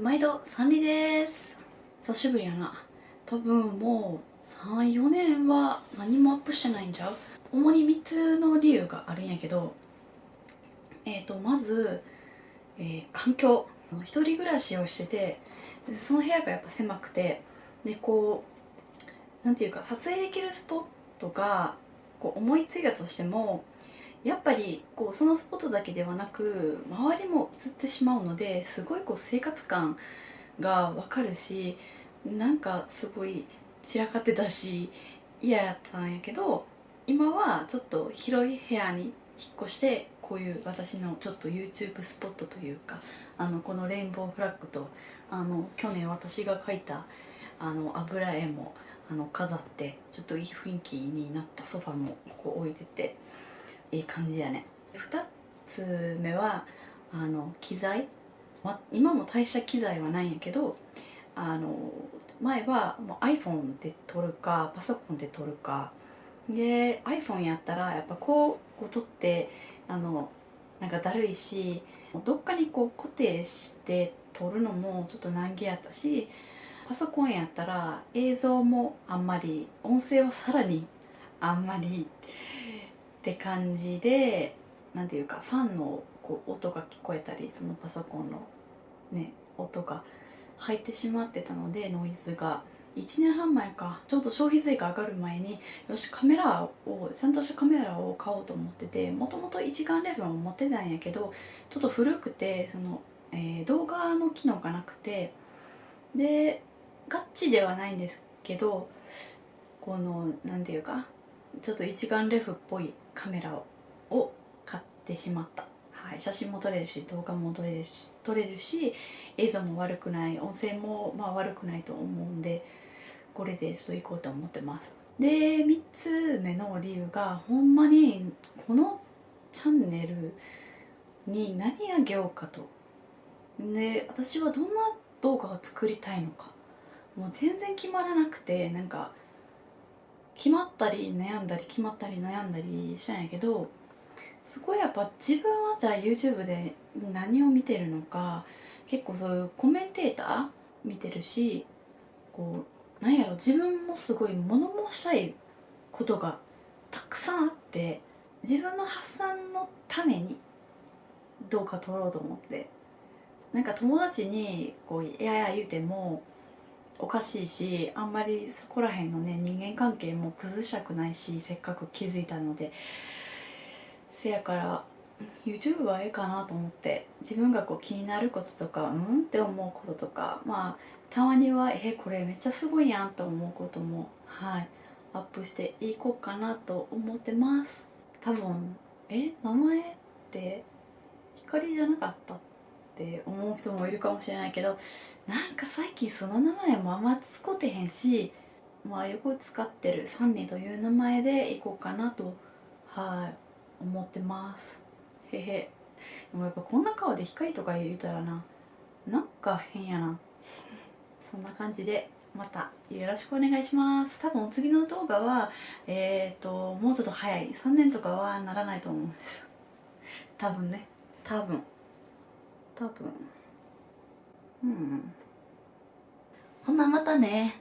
毎度サンリです。久しぶりやな。多分もう34年は何もアップしてないんちゃう？主に3つの理由があるんやけどえっ、ー、とまず、えー、環境。一人暮らしをしててその部屋がやっぱ狭くてでこうなんていうか撮影できるスポットがこう思いついたとしてもやっぱりこうそのスポットだけではなく周りも映ってしまうのですごいこう生活感がわかるしなんかすごい散らかってたし嫌やったんやけど今はちょっと広い部屋に引っ越してこういう私のちょっと YouTube スポットというかあのこのレインボーフラッグとあの去年私が描いたあの油絵もあの飾ってちょっといい雰囲気になったソファもこう置いてて。いい感じやね。2つ目はあの機材、ま、今も大した機材はないんやけどあの前はもう iPhone で撮るかパソコンで撮るか。で iPhone やったらやっぱこう撮ってあのなんかだるいしどっかにこう固定して撮るのもちょっと難儀やったしパソコンやったら映像もあんまり音声はさらにあんまりって感じで何ていうかファンのこう音が聞こえたりそのパソコンのね音が入ってしまってたのでノイズが。1年半前か。ちょっと消費税が上がる前によしカメラをちゃんとしたカメラを買おうと思っててもともと一眼レフも持ってたんやけどちょっと古くてその、えー、動画の機能がなくてでガッチではないんですけどこの何て言うかちょっと一眼レフっぽいカメラを買ってしまった、はい、写真も撮れるし動画も撮れるし撮れるし映像も悪くない。音声もまあ悪くないと思うんでこれでちょっと行こうと思ってます。で3つ目の理由がほんまにこのチャンネルに何あげようかと。で私はどんな動画を作りたいのか。もう全然決まらなくてなんか決まったり悩んだり決まったり悩んだりしたんやけどすごいやっぱ自分はじゃあ YouTube で何を見てるのか結構そういうコメンテーター見てるしこうなんやろ自分もすごい物申したいことがたくさんあって自分の発散のためにどうか撮ろうと思ってなんか友達にこう「いやいや」言うてもおかしいしあんまりそこら辺のね人間関係も崩したくないしせっかく気づいたので。せやから YouTube はええかなと思って。自分がこう気になることとかうん？って思うこととか。まあたまにはえこれめっちゃすごいやんと思うこともはい。アップしていこうかなと思ってます。多分え？名前って光じゃなかったってって思う人もいるかもしれないけどなんか最近その名前もあんま使ってへんしまあよく使ってるサンニという名前でいこうかなとはい思ってます。へへ。でもやっぱこんな顔で光とか言うたらななんか変やな。そんな感じでまたよろしくお願いします。多分次の動画はえっ、ー、ともうちょっと早い。3年とかはならないと思うんです。多分ね。多分。多分。うん。ほなまたね。